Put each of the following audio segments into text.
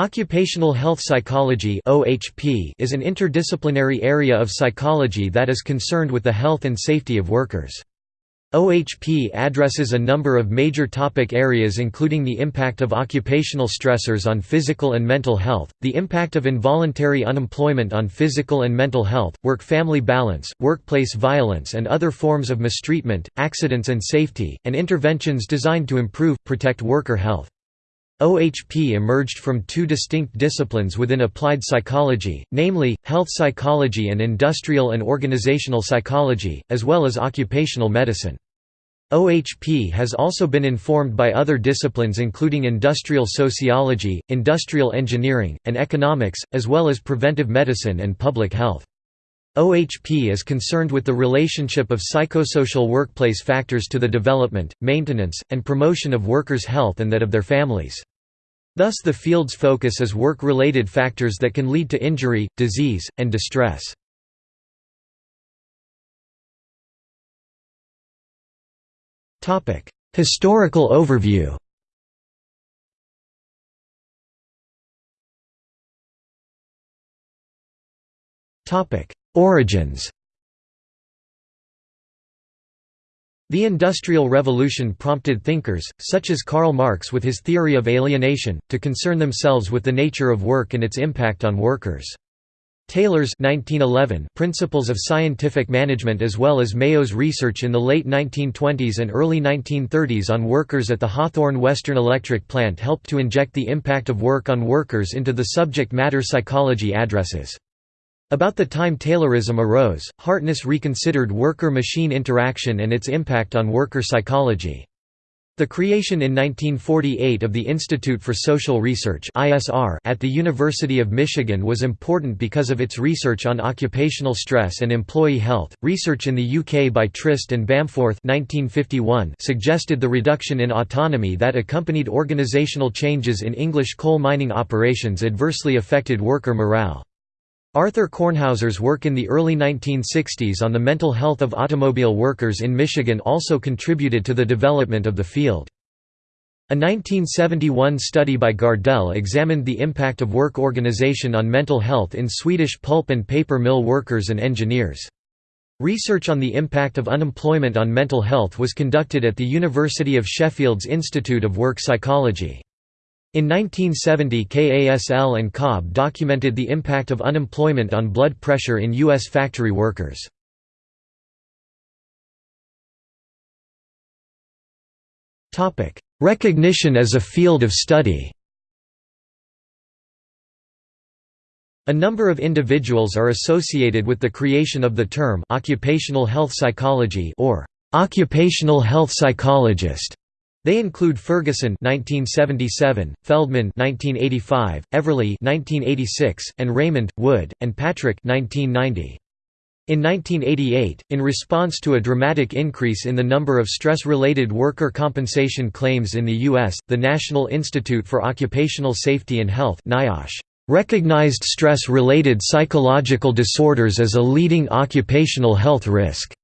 Occupational health psychology is an interdisciplinary area of psychology that is concerned with the health and safety of workers. OHP addresses a number of major topic areas including the impact of occupational stressors on physical and mental health, the impact of involuntary unemployment on physical and mental health, work-family balance, workplace violence and other forms of mistreatment, accidents and safety, and interventions designed to improve, protect worker health. OHP emerged from two distinct disciplines within applied psychology, namely, health psychology and industrial and organizational psychology, as well as occupational medicine. OHP has also been informed by other disciplines including industrial sociology, industrial engineering, and economics, as well as preventive medicine and public health. OHP is concerned with the relationship of psychosocial workplace factors to the development, maintenance, and promotion of workers' health and that of their families. Thus the field's focus is work-related factors that can lead to injury, disease, and distress. Historical overview Origins The Industrial Revolution prompted thinkers, such as Karl Marx with his theory of alienation, to concern themselves with the nature of work and its impact on workers. Taylor's 1911 Principles of Scientific Management as well as Mayo's research in the late 1920s and early 1930s on workers at the Hawthorne Western Electric Plant helped to inject the impact of work on workers into the subject matter psychology addresses. About the time Taylorism arose, Hartness reconsidered worker-machine interaction and its impact on worker psychology. The creation in 1948 of the Institute for Social Research at the University of Michigan was important because of its research on occupational stress and employee health. Research in the UK by Trist and Bamforth (1951) suggested the reduction in autonomy that accompanied organisational changes in English coal mining operations adversely affected worker morale. Arthur Kornhauser's work in the early 1960s on the mental health of automobile workers in Michigan also contributed to the development of the field. A 1971 study by Gardell examined the impact of work organization on mental health in Swedish pulp and paper mill workers and engineers. Research on the impact of unemployment on mental health was conducted at the University of Sheffield's Institute of Work Psychology. In 1970 Kasl and Cobb documented the impact of unemployment on blood pressure in U.S. factory workers. Recognition as a field of study A number of individuals are associated with the creation of the term occupational health psychology or occupational health psychologist. They include Ferguson (1977), Feldman (1985), Everly (1986), and Raymond, Wood, and Patrick (1990). In 1988, in response to a dramatic increase in the number of stress-related worker compensation claims in the U.S., the National Institute for Occupational Safety and Health NIOSH, recognized stress-related psychological disorders as a leading occupational health risk.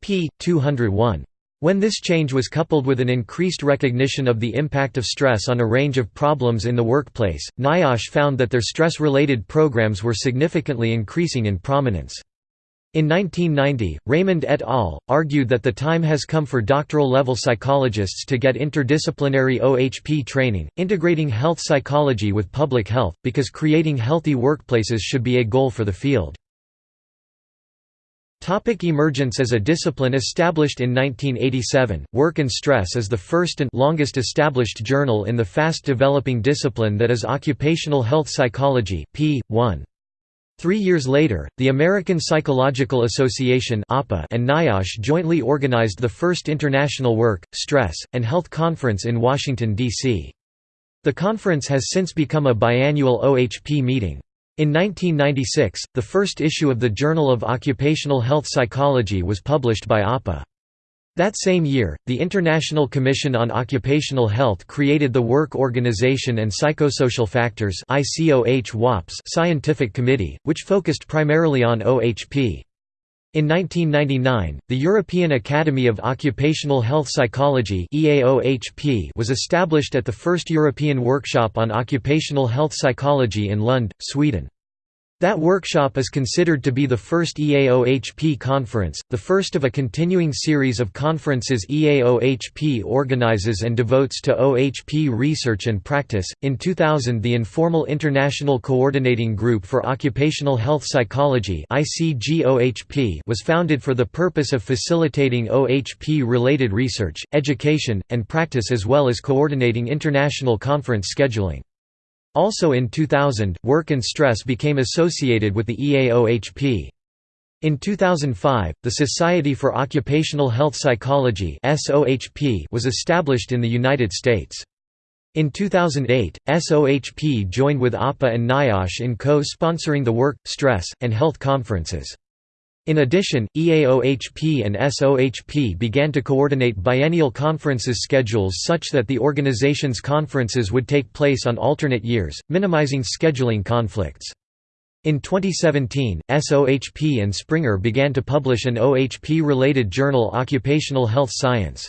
p. 201. When this change was coupled with an increased recognition of the impact of stress on a range of problems in the workplace, NIOSH found that their stress-related programs were significantly increasing in prominence. In 1990, Raymond et al. argued that the time has come for doctoral-level psychologists to get interdisciplinary OHP training, integrating health psychology with public health, because creating healthy workplaces should be a goal for the field. Topic emergence as a discipline Established in 1987, Work and Stress is the first and longest established journal in the fast-developing discipline that is occupational health psychology, p. 1. Three years later, the American Psychological Association and NIOSH jointly organized the first international work, stress, and health conference in Washington, D.C. The conference has since become a biannual OHP meeting. In 1996, the first issue of the Journal of Occupational Health Psychology was published by APA. That same year, the International Commission on Occupational Health created the Work Organization and Psychosocial Factors scientific committee, which focused primarily on OHP. In 1999, the European Academy of Occupational Health Psychology was established at the first European Workshop on Occupational Health Psychology in Lund, Sweden. That workshop is considered to be the first EAOHP conference, the first of a continuing series of conferences EAOHP organizes and devotes to OHP research and practice. In 2000, the informal International Coordinating Group for Occupational Health Psychology was founded for the purpose of facilitating OHP related research, education, and practice as well as coordinating international conference scheduling. Also in 2000, work and stress became associated with the EAOHP. In 2005, the Society for Occupational Health Psychology was established in the United States. In 2008, SOHP joined with APA and NIOSH in co-sponsoring the Work, Stress, and Health conferences. In addition, EAOHP and SOHP began to coordinate biennial conferences schedules such that the organization's conferences would take place on alternate years, minimizing scheduling conflicts. In 2017, SOHP and Springer began to publish an OHP-related journal Occupational Health Science.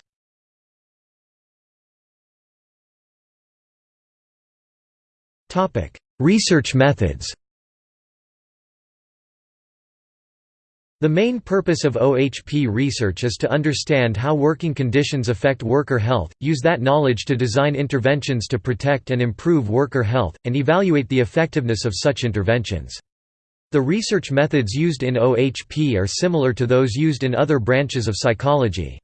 Research methods The main purpose of OHP research is to understand how working conditions affect worker health, use that knowledge to design interventions to protect and improve worker health, and evaluate the effectiveness of such interventions. The research methods used in OHP are similar to those used in other branches of psychology.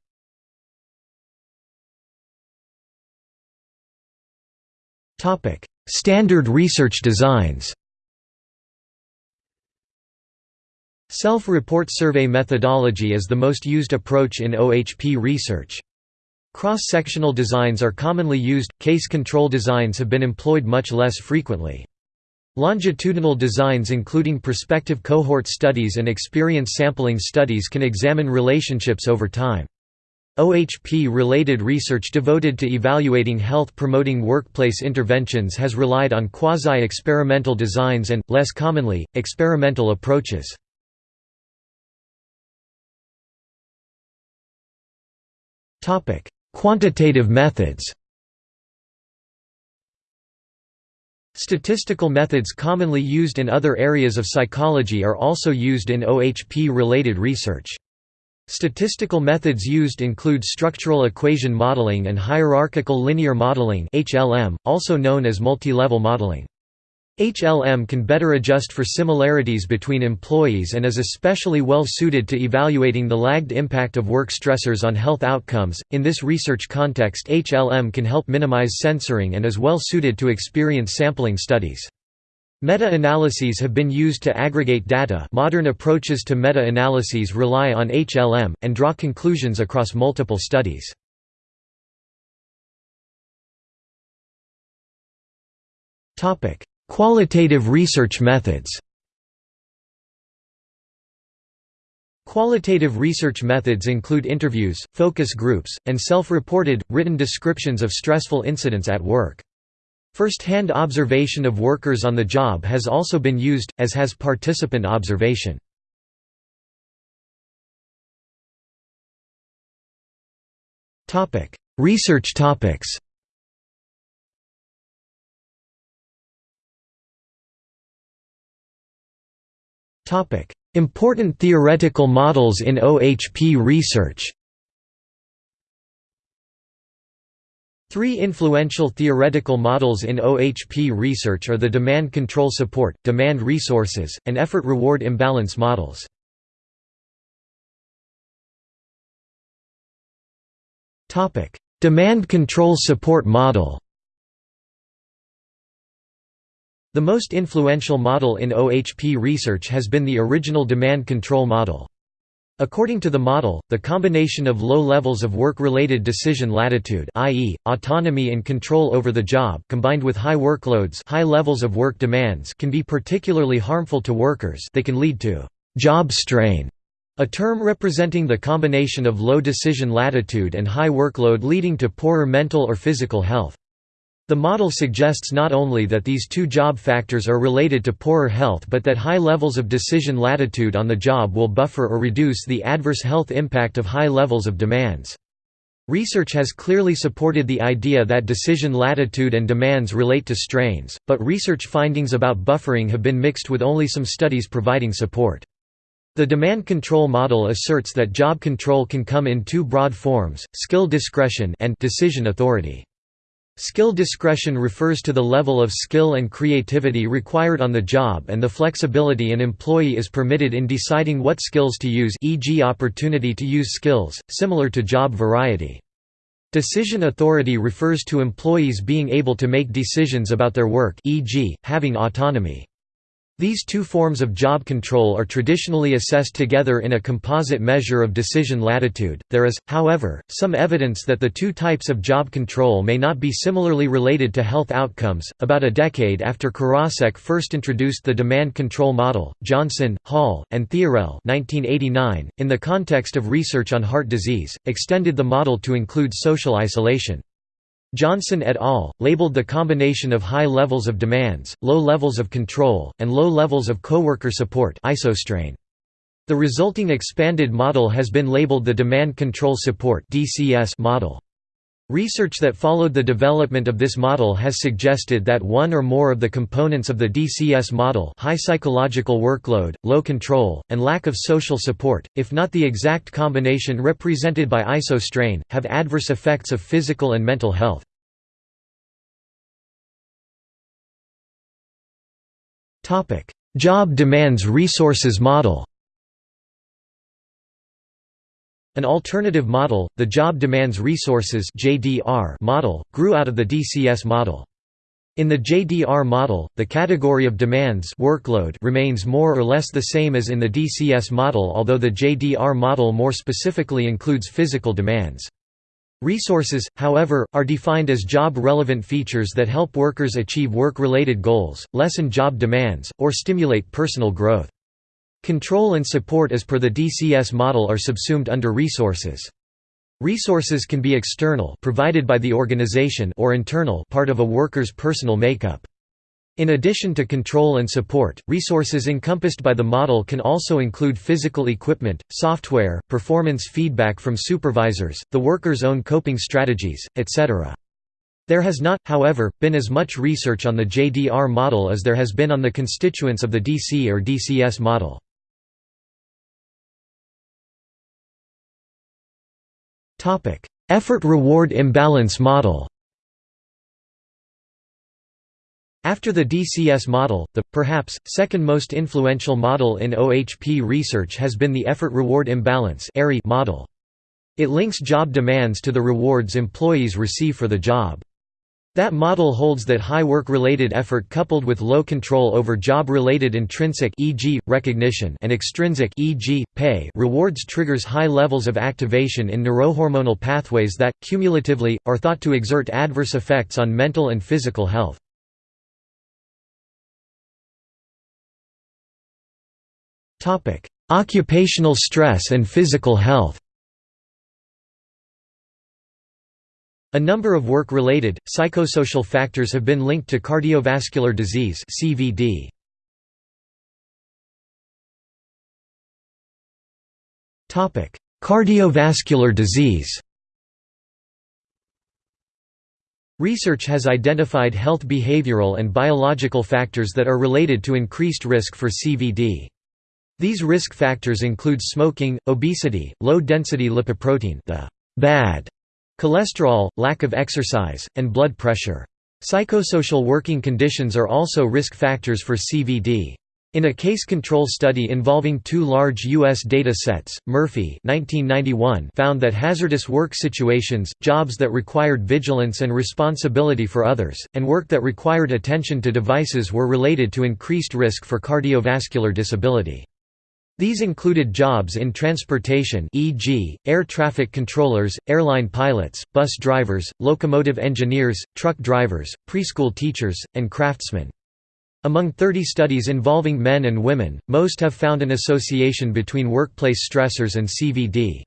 Standard research designs Self-report survey methodology is the most used approach in OHP research. Cross-sectional designs are commonly used, case control designs have been employed much less frequently. Longitudinal designs including prospective cohort studies and experience sampling studies can examine relationships over time. OHP-related research devoted to evaluating health-promoting workplace interventions has relied on quasi-experimental designs and, less commonly, experimental approaches. Quantitative methods Statistical methods commonly used in other areas of psychology are also used in OHP-related research. Statistical methods used include structural equation modeling and hierarchical linear modeling also known as multi-level modeling. HLM can better adjust for similarities between employees and is especially well suited to evaluating the lagged impact of work stressors on health outcomes. In this research context, HLM can help minimize censoring and is well suited to experience sampling studies. Meta-analyses have been used to aggregate data modern approaches to meta-analyses rely on HLM, and draw conclusions across multiple studies. Qualitative research methods Qualitative research methods include interviews, focus groups, and self-reported, written descriptions of stressful incidents at work. First-hand observation of workers on the job has also been used, as has participant observation. Research topics Important theoretical models in OHP research. Three influential theoretical models in OHP research are the demand control support, demand resources, and effort-reward imbalance models. Demand control support model The most influential model in OHP research has been the original demand control model. According to the model, the combination of low levels of work-related decision latitude i.e., autonomy and control over the job combined with high workloads high levels of work demands can be particularly harmful to workers they can lead to «job strain», a term representing the combination of low decision latitude and high workload leading to poorer mental or physical health. The model suggests not only that these two job factors are related to poorer health but that high levels of decision latitude on the job will buffer or reduce the adverse health impact of high levels of demands. Research has clearly supported the idea that decision latitude and demands relate to strains, but research findings about buffering have been mixed with only some studies providing support. The demand control model asserts that job control can come in two broad forms, skill discretion and decision authority. Skill discretion refers to the level of skill and creativity required on the job and the flexibility an employee is permitted in deciding what skills to use e.g. opportunity to use skills, similar to job variety. Decision authority refers to employees being able to make decisions about their work e.g., having autonomy. These two forms of job control are traditionally assessed together in a composite measure of decision latitude. There is, however, some evidence that the two types of job control may not be similarly related to health outcomes. About a decade after Karasek first introduced the demand control model, Johnson, Hall, and Theorell (1989), in the context of research on heart disease, extended the model to include social isolation. Johnson et al. labeled the combination of high levels of demands, low levels of control, and low levels of coworker support isostrain. The resulting expanded model has been labeled the Demand Control Support model. Research that followed the development of this model has suggested that one or more of the components of the DCS model high psychological workload, low control, and lack of social support, if not the exact combination represented by isostrain, have adverse effects of physical and mental health. Job demands resources model An alternative model, the Job Demands Resources model, grew out of the DCS model. In the JDR model, the category of demands workload remains more or less the same as in the DCS model although the JDR model more specifically includes physical demands. Resources, however, are defined as job-relevant features that help workers achieve work-related goals, lessen job demands, or stimulate personal growth. Control and support as per the DCS model are subsumed under resources. Resources can be external provided by the organization or internal part of a worker's personal makeup. In addition to control and support, resources encompassed by the model can also include physical equipment, software, performance feedback from supervisors, the worker's own coping strategies, etc. There has not, however, been as much research on the JDR model as there has been on the constituents of the DC or DCS model. Effort-reward imbalance model After the DCS model, the, perhaps, second most influential model in OHP research has been the effort-reward imbalance model. It links job demands to the rewards employees receive for the job. That model holds that high work-related effort coupled with low control over job-related intrinsic e.g., recognition and extrinsic e.g., pay rewards triggers high levels of activation in neurohormonal pathways that, cumulatively, are thought to exert adverse effects on mental and physical health. Occupational stress and physical health A number of work-related, psychosocial factors have been linked to cardiovascular disease CVD. Cardiovascular disease Research has identified health behavioral and biological factors that are related to increased risk for CVD. These risk factors include smoking, obesity, low-density lipoprotein the bad Cholesterol, lack of exercise, and blood pressure. Psychosocial working conditions are also risk factors for CVD. In a case control study involving two large U.S. data sets, Murphy 1991 found that hazardous work situations, jobs that required vigilance and responsibility for others, and work that required attention to devices were related to increased risk for cardiovascular disability. These included jobs in transportation e.g., air traffic controllers, airline pilots, bus drivers, locomotive engineers, truck drivers, preschool teachers, and craftsmen. Among 30 studies involving men and women, most have found an association between workplace stressors and CVD.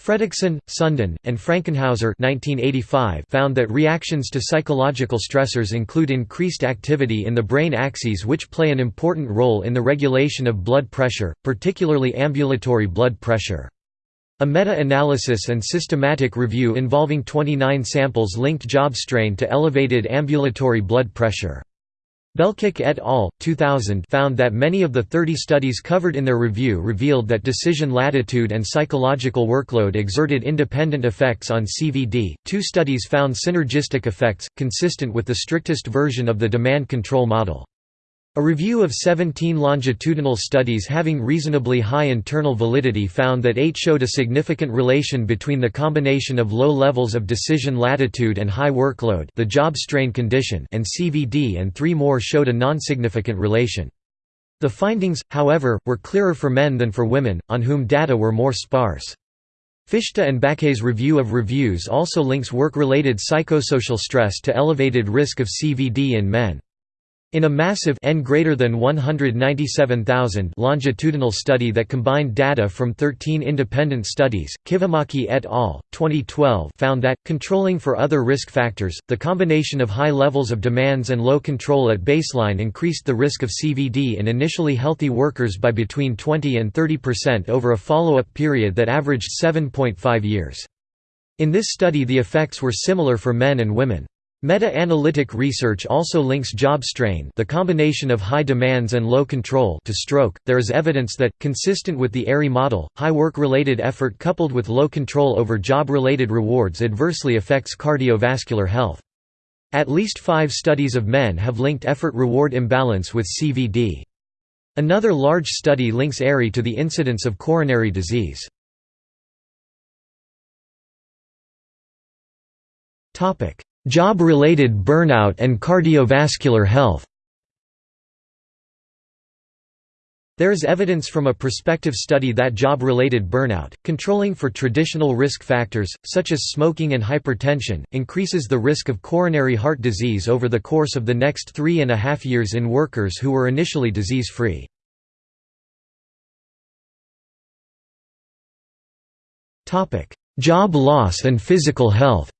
Fredrikson, Sundin, and Frankenhaeuser 1985 found that reactions to psychological stressors include increased activity in the brain axes which play an important role in the regulation of blood pressure, particularly ambulatory blood pressure. A meta-analysis and systematic review involving 29 samples linked job strain to elevated ambulatory blood pressure. Belkic et al. 2000 found that many of the 30 studies covered in their review revealed that decision latitude and psychological workload exerted independent effects on CVD. Two studies found synergistic effects, consistent with the strictest version of the demand control model. A review of 17 longitudinal studies having reasonably high internal validity found that 8 showed a significant relation between the combination of low levels of decision latitude and high workload the job strain condition and CVD and 3 more showed a non-significant relation. The findings, however, were clearer for men than for women, on whom data were more sparse. Fishta and Backé's review of reviews also links work-related psychosocial stress to elevated risk of CVD in men. In a massive n greater than 197,000 longitudinal study that combined data from 13 independent studies, Kivimaki et al. 2012 found that, controlling for other risk factors, the combination of high levels of demands and low control at baseline increased the risk of CVD in initially healthy workers by between 20 and 30% over a follow-up period that averaged 7.5 years. In this study the effects were similar for men and women. Meta-analytic research also links job strain the combination of high demands and low control to stroke. There is evidence that, consistent with the ERI model, high work-related effort coupled with low control over job-related rewards adversely affects cardiovascular health. At least five studies of men have linked effort-reward imbalance with CVD. Another large study links ERI to the incidence of coronary disease. Topic: Job-related burnout and cardiovascular health There is evidence from a prospective study that job-related burnout, controlling for traditional risk factors, such as smoking and hypertension, increases the risk of coronary heart disease over the course of the next three and a half years in workers who were initially disease-free. Job loss and physical health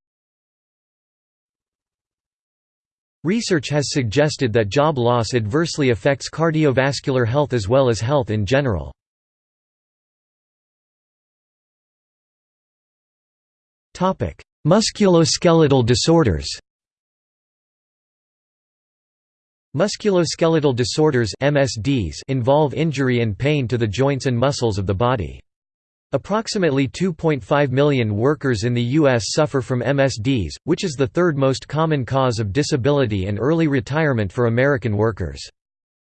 Research has suggested that job loss adversely affects cardiovascular health as well as health in general. Musculoskeletal disorders Musculoskeletal disorders MSDs involve injury and pain to the joints and muscles of the body. Approximately 2.5 million workers in the U.S. suffer from MSDs, which is the third most common cause of disability and early retirement for American workers.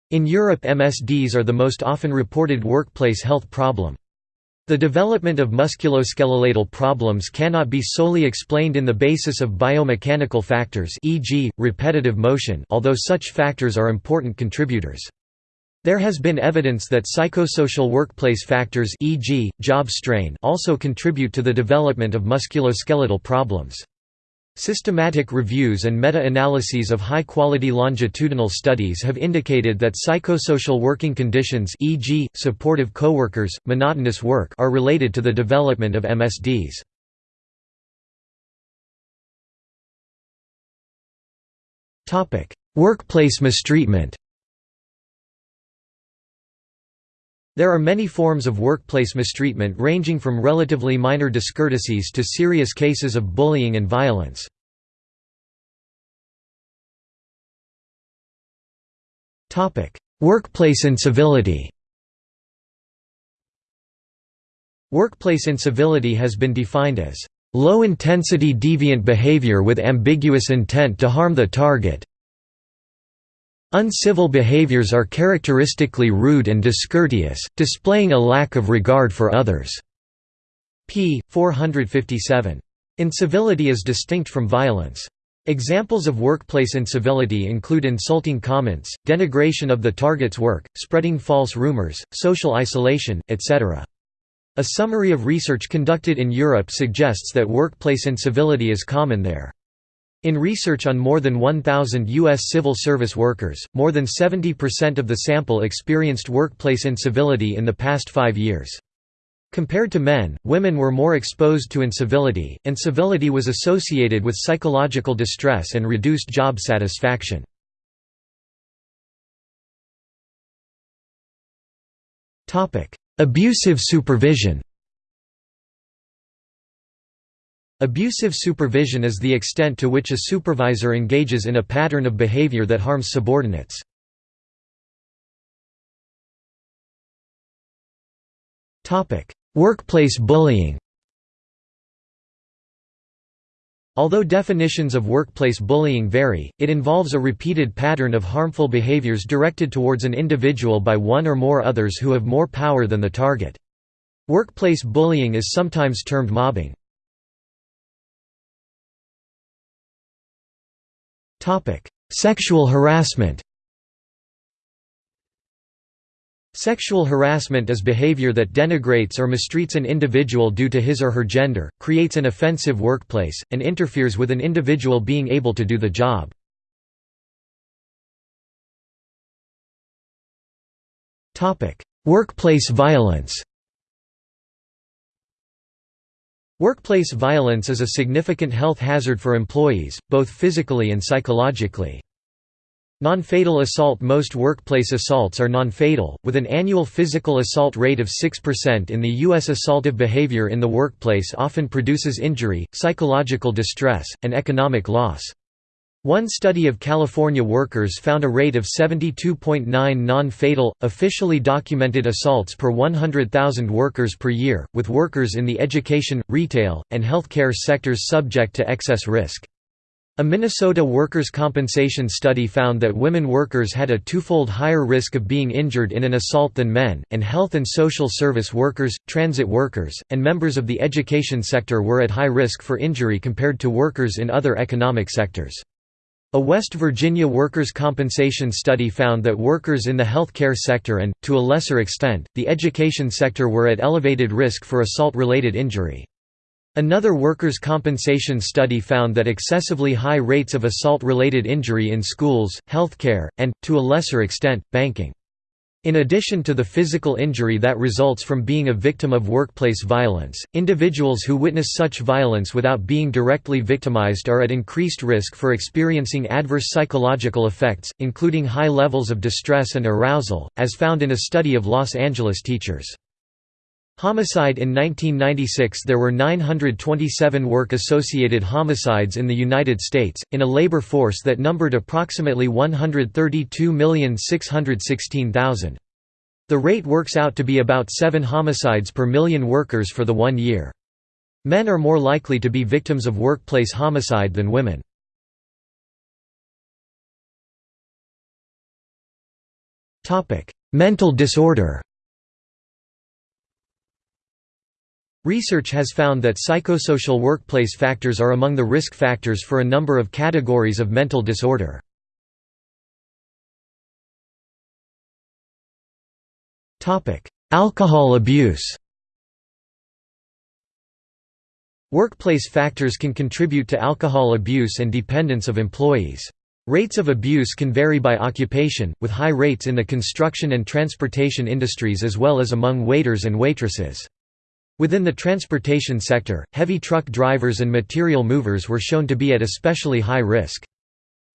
In Europe MSDs are the most often reported workplace health problem. The development of musculoskeletal problems cannot be solely explained in the basis of biomechanical factors e.g., repetitive motion although such factors are important contributors. There has been evidence that psychosocial workplace factors e.g., job strain also contribute to the development of musculoskeletal problems. Systematic reviews and meta-analyses of high-quality longitudinal studies have indicated that psychosocial working conditions e.g., supportive coworkers, monotonous work are related to the development of MSDs. Workplace mistreatment There are many forms of workplace mistreatment ranging from relatively minor discourtesies to serious cases of bullying and violence. Workplace incivility Workplace incivility has been defined as low-intensity deviant behavior with ambiguous intent to harm the target, Uncivil behaviors are characteristically rude and discourteous, displaying a lack of regard for others. p. 457. Incivility is distinct from violence. Examples of workplace incivility include insulting comments, denigration of the target's work, spreading false rumors, social isolation, etc. A summary of research conducted in Europe suggests that workplace incivility is common there. In research on more than 1,000 U.S. civil service workers, more than 70% of the sample experienced workplace incivility in the past five years. Compared to men, women were more exposed to incivility, and civility was associated with psychological distress and reduced job satisfaction. Abusive supervision Abusive supervision is the extent to which a supervisor engages in a pattern of behavior that harms subordinates. Workplace bullying Although definitions of workplace bullying vary, it involves a repeated pattern of harmful behaviors directed towards an individual by one or more others who have more power than the target. Workplace bullying is sometimes termed mobbing. Sexual harassment Sexual harassment is behavior that denigrates or mistreats an individual due to his or her gender, creates an offensive workplace, and interferes with an individual being able to do the job. Workplace violence Workplace violence is a significant health hazard for employees, both physically and psychologically. Non-fatal assault Most workplace assaults are non-fatal, with an annual physical assault rate of 6% in the U.S. Assaultive behavior in the workplace often produces injury, psychological distress, and economic loss. One study of California workers found a rate of 72.9 non-fatal, officially documented assaults per 100,000 workers per year, with workers in the education, retail, and healthcare sectors subject to excess risk. A Minnesota workers' compensation study found that women workers had a twofold higher risk of being injured in an assault than men, and health and social service workers, transit workers, and members of the education sector were at high risk for injury compared to workers in other economic sectors. A West Virginia workers' compensation study found that workers in the healthcare sector and, to a lesser extent, the education sector were at elevated risk for assault-related injury. Another workers' compensation study found that excessively high rates of assault-related injury in schools, healthcare, and, to a lesser extent, banking. In addition to the physical injury that results from being a victim of workplace violence, individuals who witness such violence without being directly victimized are at increased risk for experiencing adverse psychological effects, including high levels of distress and arousal, as found in a study of Los Angeles teachers. Homicide In 1996 there were 927 work-associated homicides in the United States, in a labor force that numbered approximately 132,616,000. The rate works out to be about 7 homicides per million workers for the one year. Men are more likely to be victims of workplace homicide than women. Mental disorder Research has found that psychosocial workplace factors are among the risk factors for a number of categories of mental disorder. Alcohol abuse Workplace factors can contribute to alcohol abuse and dependence of employees. Rates of abuse can vary by occupation, with high rates in the construction and transportation industries as well as among waiters and waitresses. Within the transportation sector, heavy truck drivers and material movers were shown to be at especially high risk.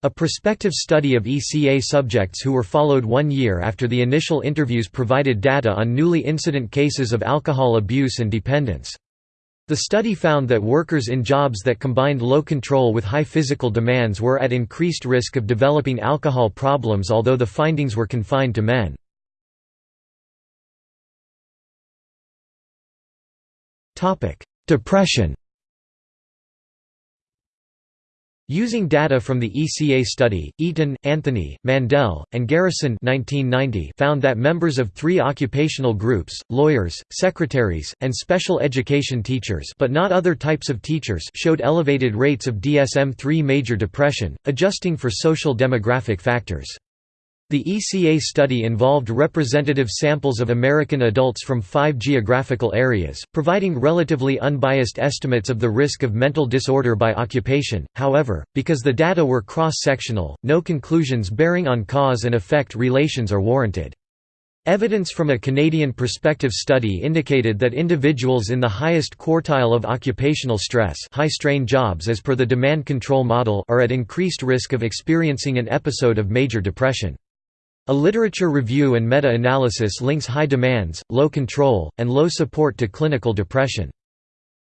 A prospective study of ECA subjects who were followed one year after the initial interviews provided data on newly incident cases of alcohol abuse and dependence. The study found that workers in jobs that combined low control with high physical demands were at increased risk of developing alcohol problems although the findings were confined to men. Depression Using data from the ECA study, Eaton, Anthony, Mandel, and Garrison 1990 found that members of three occupational groups, lawyers, secretaries, and special education teachers but not other types of teachers showed elevated rates of DSM-3 major depression, adjusting for social demographic factors. The ECA study involved representative samples of American adults from five geographical areas, providing relatively unbiased estimates of the risk of mental disorder by occupation. However, because the data were cross sectional, no conclusions bearing on cause and effect relations are warranted. Evidence from a Canadian prospective study indicated that individuals in the highest quartile of occupational stress high-strain jobs as per the demand control model are at increased risk of experiencing an episode of major depression. A literature review and meta-analysis links high demands, low control, and low support to clinical depression.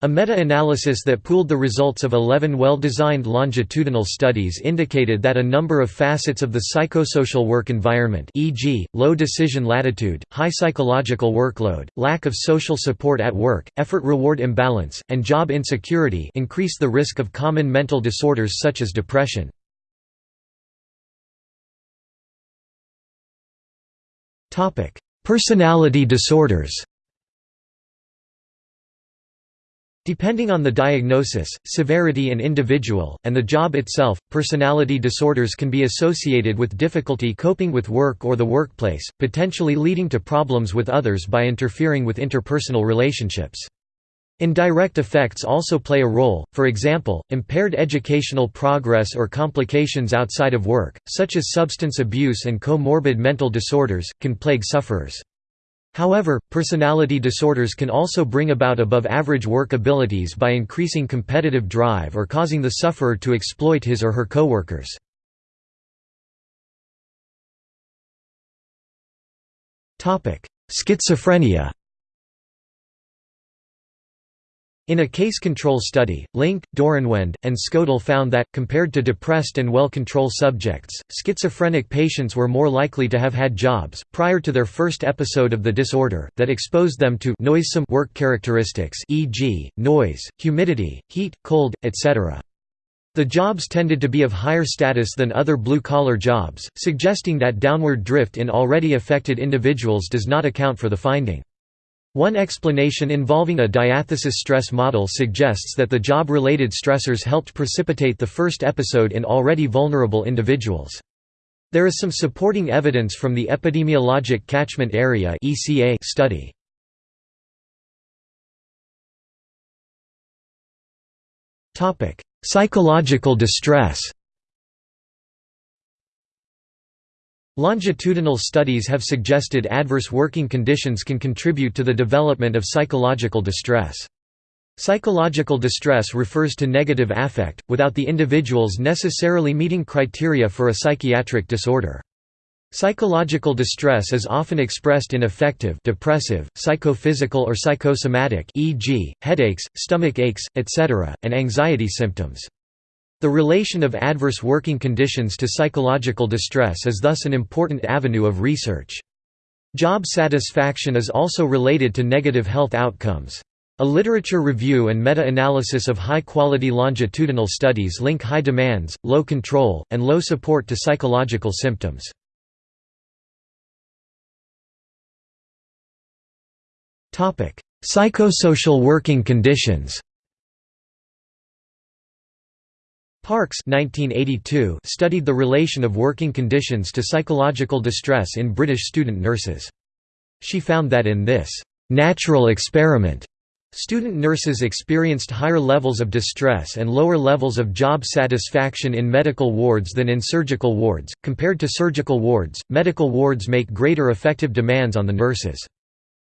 A meta-analysis that pooled the results of 11 well-designed longitudinal studies indicated that a number of facets of the psychosocial work environment e.g., low decision latitude, high psychological workload, lack of social support at work, effort-reward imbalance, and job insecurity increase the risk of common mental disorders such as depression. Personality disorders Depending on the diagnosis, severity and individual, and the job itself, personality disorders can be associated with difficulty coping with work or the workplace, potentially leading to problems with others by interfering with interpersonal relationships. Indirect effects also play a role, for example, impaired educational progress or complications outside of work, such as substance abuse and comorbid mental disorders, can plague sufferers. However, personality disorders can also bring about above-average work abilities by increasing competitive drive or causing the sufferer to exploit his or her coworkers. Schizophrenia In a case control study, Link, Dohrenwend, and Skodol found that, compared to depressed and well-control subjects, schizophrenic patients were more likely to have had jobs, prior to their first episode of the disorder, that exposed them to noisome work characteristics e.g., noise, humidity, heat, cold, etc. The jobs tended to be of higher status than other blue-collar jobs, suggesting that downward drift in already affected individuals does not account for the finding. One explanation involving a diathesis stress model suggests that the job-related stressors helped precipitate the first episode in already vulnerable individuals. There is some supporting evidence from the Epidemiologic Catchment Area study. Psychological distress Longitudinal studies have suggested adverse working conditions can contribute to the development of psychological distress. Psychological distress refers to negative affect, without the individuals necessarily meeting criteria for a psychiatric disorder. Psychological distress is often expressed in affective depressive, psychophysical or psychosomatic e.g., headaches, stomach aches, etc., and anxiety symptoms. The relation of adverse working conditions to psychological distress is thus an important avenue of research. Job satisfaction is also related to negative health outcomes. A literature review and meta-analysis of high-quality longitudinal studies link high demands, low control, and low support to psychological symptoms. Psychosocial working conditions Parkes 1982 studied the relation of working conditions to psychological distress in British student nurses. She found that in this «natural experiment» Student nurses experienced higher levels of distress and lower levels of job satisfaction in medical wards than in surgical wards. Compared to surgical wards, medical wards make greater effective demands on the nurses.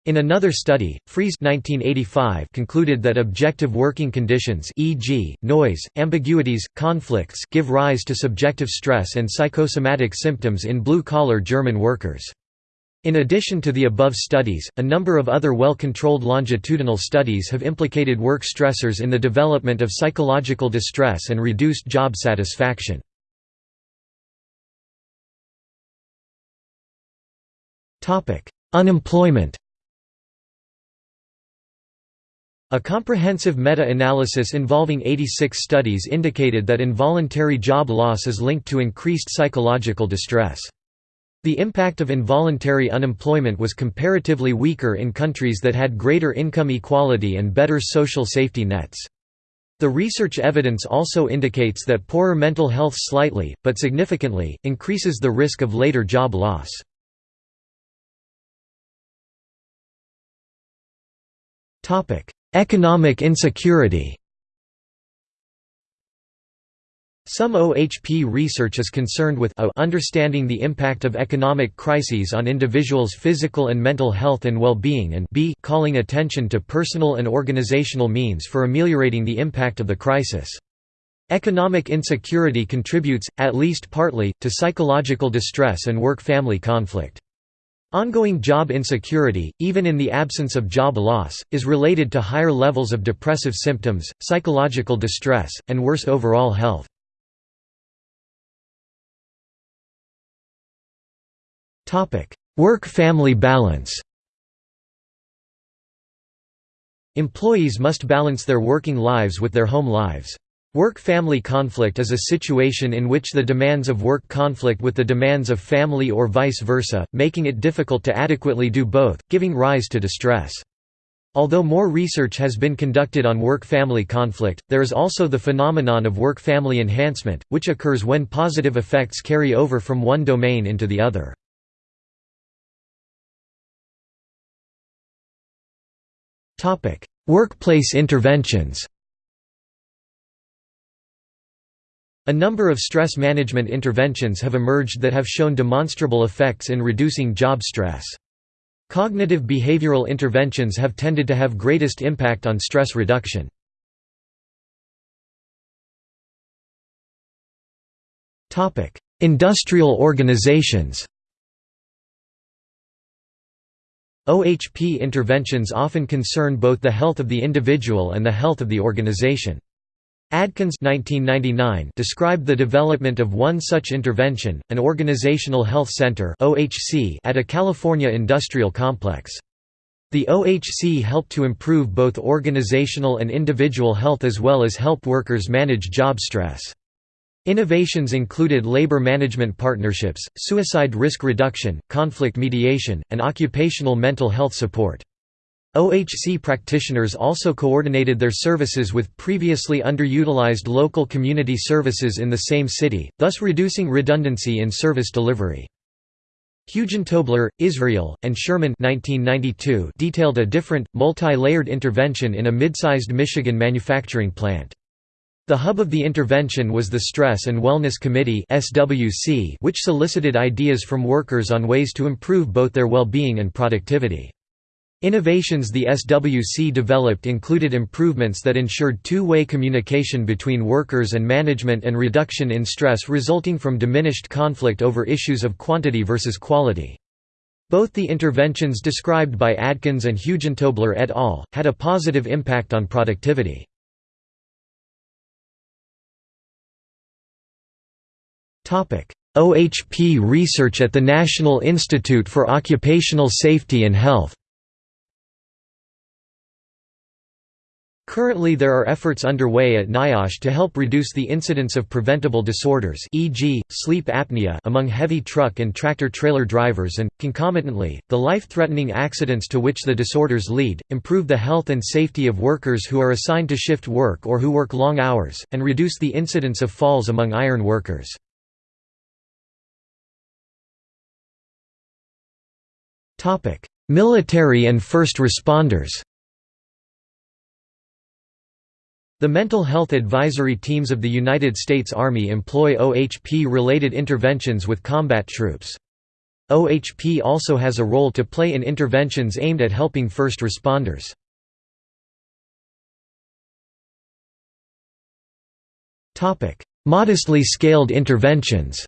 In another study, Frese 1985 concluded that objective working conditions e.g., noise, ambiguities, conflicts give rise to subjective stress and psychosomatic symptoms in blue-collar German workers. In addition to the above studies, a number of other well-controlled longitudinal studies have implicated work stressors in the development of psychological distress and reduced job satisfaction. Unemployment A comprehensive meta-analysis involving 86 studies indicated that involuntary job loss is linked to increased psychological distress. The impact of involuntary unemployment was comparatively weaker in countries that had greater income equality and better social safety nets. The research evidence also indicates that poorer mental health slightly, but significantly, increases the risk of later job loss. Economic insecurity Some OHP research is concerned with a understanding the impact of economic crises on individuals' physical and mental health and well-being and b calling attention to personal and organizational means for ameliorating the impact of the crisis. Economic insecurity contributes, at least partly, to psychological distress and work-family conflict. Ongoing job insecurity, even in the absence of job loss, is related to higher levels of depressive symptoms, psychological distress, and worse overall health. Work-family balance Employees must balance their working lives with their home lives. Work-family conflict is a situation in which the demands of work conflict with the demands of family or vice versa, making it difficult to adequately do both, giving rise to distress. Although more research has been conducted on work-family conflict, there is also the phenomenon of work-family enhancement, which occurs when positive effects carry over from one domain into the other. Workplace interventions A number of stress management interventions have emerged that have shown demonstrable effects in reducing job stress. Cognitive behavioral interventions have tended to have greatest impact on stress reduction. Industrial organizations OHP interventions often concern both the health of the individual and the health of the organization. Adkins 1999 described the development of one such intervention, an Organizational Health Center at a California industrial complex. The OHC helped to improve both organizational and individual health as well as help workers manage job stress. Innovations included labor management partnerships, suicide risk reduction, conflict mediation, and occupational mental health support. OHC practitioners also coordinated their services with previously underutilized local community services in the same city, thus reducing redundancy in service delivery. Hugentobler, Israel, and Sherman 1992 detailed a different, multi-layered intervention in a mid-sized Michigan manufacturing plant. The hub of the intervention was the Stress and Wellness Committee which solicited ideas from workers on ways to improve both their well-being and productivity. Innovations the SWC developed included improvements that ensured two-way communication between workers and management and reduction in stress resulting from diminished conflict over issues of quantity versus quality. Both the interventions described by Adkins and Hugentobler et al. had a positive impact on productivity. OHP research at the National Institute for Occupational Safety and Health Currently there are efforts underway at NIOSH to help reduce the incidence of preventable disorders e.g., sleep apnea among heavy truck and tractor-trailer drivers and, concomitantly, the life-threatening accidents to which the disorders lead, improve the health and safety of workers who are assigned to shift work or who work long hours, and reduce the incidence of falls among iron workers. Military and first responders The mental health advisory teams of the United States Army employ OHP-related interventions with combat troops. OHP also has a role to play in interventions aimed at helping first responders. Modestly scaled interventions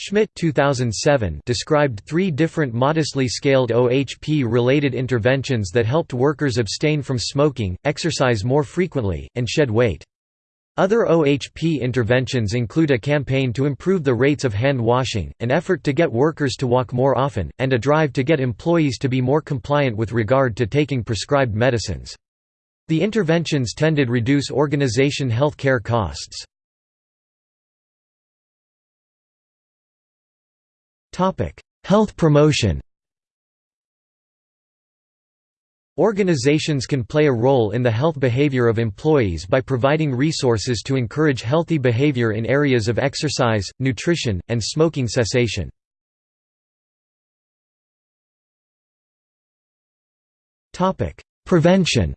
Schmidt 2007 described three different modestly scaled OHP-related interventions that helped workers abstain from smoking, exercise more frequently, and shed weight. Other OHP interventions include a campaign to improve the rates of hand washing, an effort to get workers to walk more often, and a drive to get employees to be more compliant with regard to taking prescribed medicines. The interventions tended to reduce organization health care costs. Health promotion. Organizations can play a role in the health behavior of employees by providing resources to encourage healthy behavior in areas of exercise, nutrition, and smoking cessation. Prevention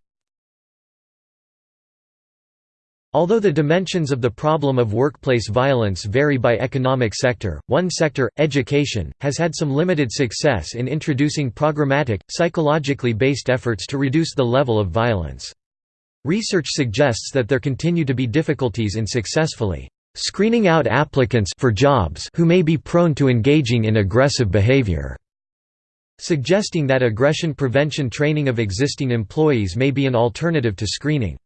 Although the dimensions of the problem of workplace violence vary by economic sector, one sector, education, has had some limited success in introducing programmatic, psychologically based efforts to reduce the level of violence. Research suggests that there continue to be difficulties in successfully screening out applicants for jobs who may be prone to engaging in aggressive behavior, suggesting that aggression prevention training of existing employees may be an alternative to screening.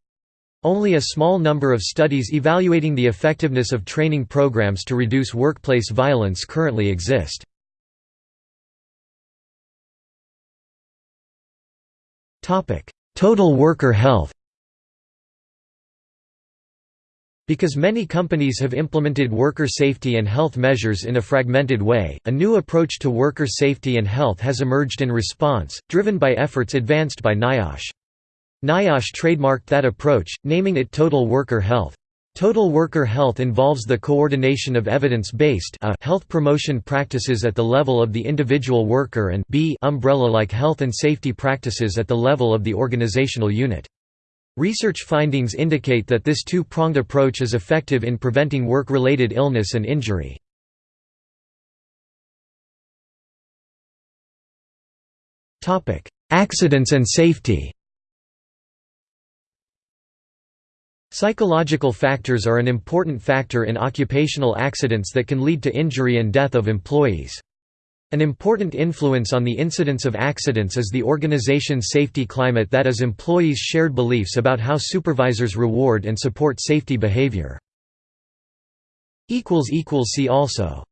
Only a small number of studies evaluating the effectiveness of training programs to reduce workplace violence currently exist. Total worker health Because many companies have implemented worker safety and health measures in a fragmented way, a new approach to worker safety and health has emerged in response, driven by efforts advanced by NIOSH. NIOSH trademarked that approach, naming it Total Worker Health. Total worker health involves the coordination of evidence-based uh, health promotion practices at the level of the individual worker and umbrella-like health and safety practices at the level of the organizational unit. Research findings indicate that this two-pronged approach is effective in preventing work-related illness and injury. Accidents and safety Psychological factors are an important factor in occupational accidents that can lead to injury and death of employees. An important influence on the incidence of accidents is the organization's safety climate that is employees' shared beliefs about how supervisors reward and support safety behavior. See also